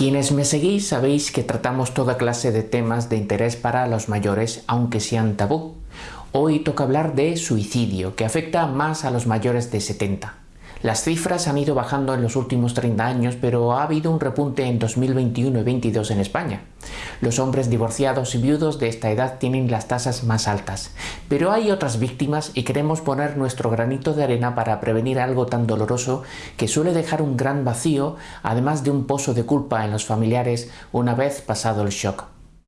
Quienes me seguís sabéis que tratamos toda clase de temas de interés para los mayores, aunque sean tabú. Hoy toca hablar de suicidio, que afecta más a los mayores de 70. Las cifras han ido bajando en los últimos 30 años, pero ha habido un repunte en 2021 y 2022 en España. Los hombres divorciados y viudos de esta edad tienen las tasas más altas. Pero hay otras víctimas y queremos poner nuestro granito de arena para prevenir algo tan doloroso que suele dejar un gran vacío, además de un pozo de culpa en los familiares una vez pasado el shock.